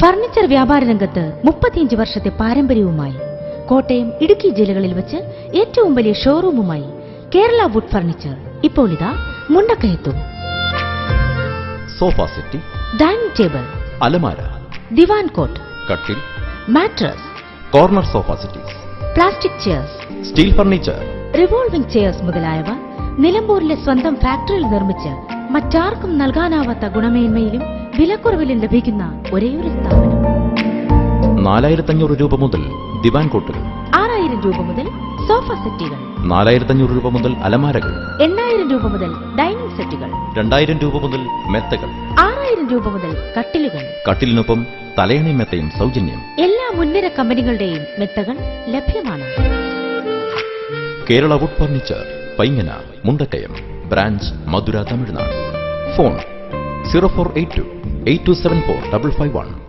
Furniture വ്യാപാര രംഗത്ത് മുപ്പത്തിയഞ്ച് വർഷത്തെ പാരമ്പര്യവുമായി കോട്ടയം ഇടുക്കി ജില്ലകളിൽ വെച്ച് ഏറ്റവും വലിയ ഷോറൂമുമായി കേരള വുഡ് ഫർണിച്ചർ ഇപ്പോൾ ഇതാ മുണ്ടക്കയത്തും. സോഫ സെറ്റി ഡൈനിങ് ടേബിൾ അലമാര ദിവാൻ കോട്ട് കട്ടിൽ mattress corner sofa settees plastic chairs steel furniture revolving chairs മുതലായവ നിലമ്പൂരിലെ സ്വന്തം ഫാക്ടറിയിൽ നിർമ്മിച്ച് മറ്റാർക്കും നൽകാനാവാത്ത ഗുണമേന്മയിലും വിലക്കുറവിലും ലഭിക്കുന്ന ഒരേയൊരു സ്ഥാപനം. നാലായിരത്തഞ്ഞൂറ് രൂപ മുതൽ ദിവാൻ കോട്ടുകൾ ആറായിരം രൂപ മുതൽ സോഫ സെറ്റുകൾ. നാലായിരത്തഞ്ഞൂറ് രൂപ മുതൽ അലമാരകൾ. എണ്ണായിരം രൂപ മുതൽ ഡൈനിങ് സെറ്റുകൾ. രണ്ടായിരം രൂപ മുതൽ മെത്തകൾ. ആറായിരം രൂപ മുതൽ കട്ടിലുകൾ. കട്ടിലിനൊപ്പം തലയണി മെത്തയും സൗജന്യം. എല്ലാ മുൻനിര കമ്പനികളുടെയും മെത്തകൾ ലഭ്യമാണ്. Kerala wood furniture Paingana Mundakkayam branch Madurai Tamil Nadu. Phone zero four eight two. 8274 551